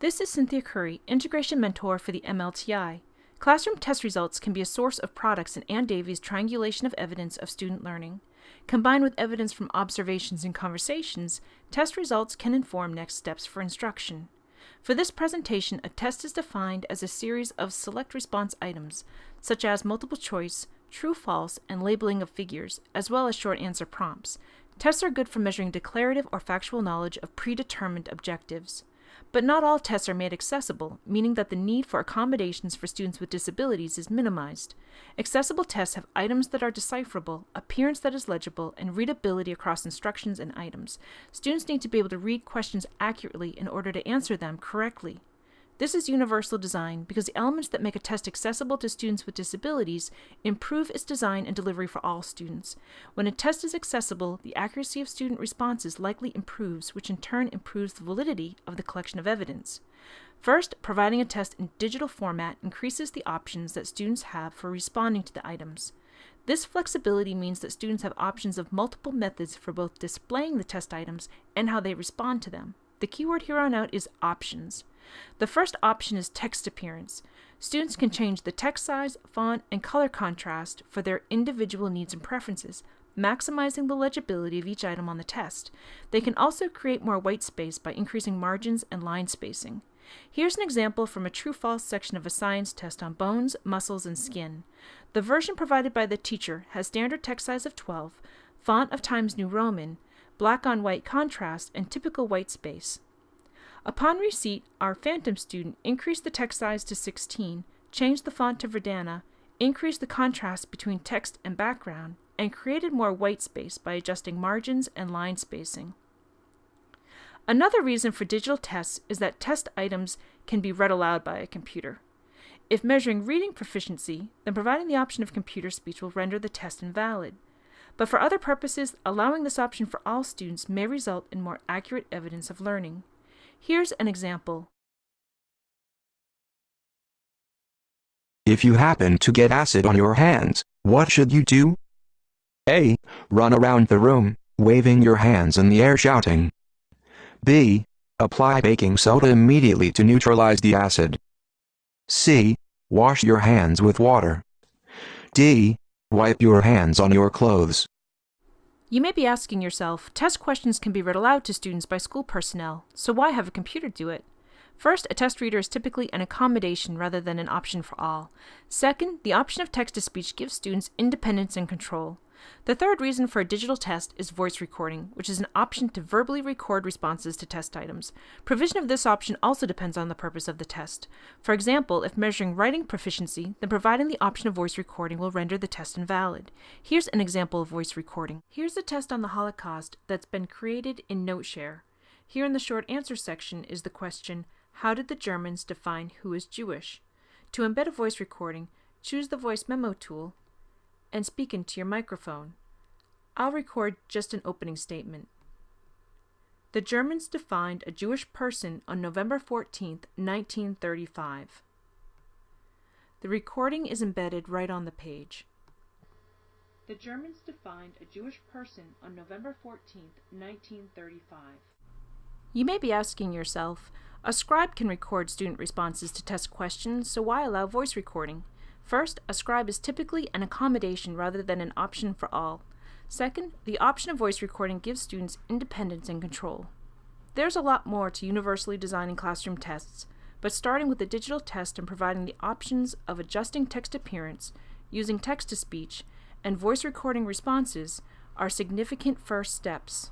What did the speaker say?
This is Cynthia Curry, Integration Mentor for the MLTI. Classroom test results can be a source of products in Ann Davies' triangulation of evidence of student learning. Combined with evidence from observations and conversations, test results can inform next steps for instruction. For this presentation, a test is defined as a series of select response items, such as multiple choice, true false, and labeling of figures, as well as short answer prompts. Tests are good for measuring declarative or factual knowledge of predetermined objectives. But not all tests are made accessible, meaning that the need for accommodations for students with disabilities is minimized. Accessible tests have items that are decipherable, appearance that is legible, and readability across instructions and items. Students need to be able to read questions accurately in order to answer them correctly. This is universal design because the elements that make a test accessible to students with disabilities improve its design and delivery for all students. When a test is accessible, the accuracy of student responses likely improves, which in turn improves the validity of the collection of evidence. First, providing a test in digital format increases the options that students have for responding to the items. This flexibility means that students have options of multiple methods for both displaying the test items and how they respond to them. The keyword here on out is options. The first option is text appearance. Students can change the text size, font, and color contrast for their individual needs and preferences, maximizing the legibility of each item on the test. They can also create more white space by increasing margins and line spacing. Here's an example from a true-false section of a science test on bones, muscles, and skin. The version provided by the teacher has standard text size of 12, font of Times New Roman, black on white contrast, and typical white space. Upon receipt, our Phantom student increased the text size to 16, changed the font to Verdana, increased the contrast between text and background, and created more white space by adjusting margins and line spacing. Another reason for digital tests is that test items can be read aloud by a computer. If measuring reading proficiency, then providing the option of computer speech will render the test invalid. But for other purposes, allowing this option for all students may result in more accurate evidence of learning. Here's an example. If you happen to get acid on your hands, what should you do? A. Run around the room, waving your hands in the air shouting. B. Apply baking soda immediately to neutralize the acid. C. Wash your hands with water. D. Wipe your hands on your clothes. You may be asking yourself, test questions can be read aloud to students by school personnel, so why have a computer do it? First, a test reader is typically an accommodation rather than an option for all. Second, the option of text-to-speech gives students independence and control. The third reason for a digital test is voice recording, which is an option to verbally record responses to test items. Provision of this option also depends on the purpose of the test. For example, if measuring writing proficiency, then providing the option of voice recording will render the test invalid. Here's an example of voice recording. Here's a test on the Holocaust that's been created in NoteShare. Here in the short answer section is the question, how did the Germans define who is Jewish? To embed a voice recording, choose the voice memo tool and speak into your microphone. I'll record just an opening statement. The Germans defined a Jewish person on November 14, 1935. The recording is embedded right on the page. The Germans defined a Jewish person on November 14, 1935. You may be asking yourself, a scribe can record student responses to test questions, so why allow voice recording? First, a scribe is typically an accommodation rather than an option for all. Second, the option of voice recording gives students independence and control. There's a lot more to universally designing classroom tests, but starting with the digital test and providing the options of adjusting text appearance, using text-to-speech, and voice recording responses are significant first steps.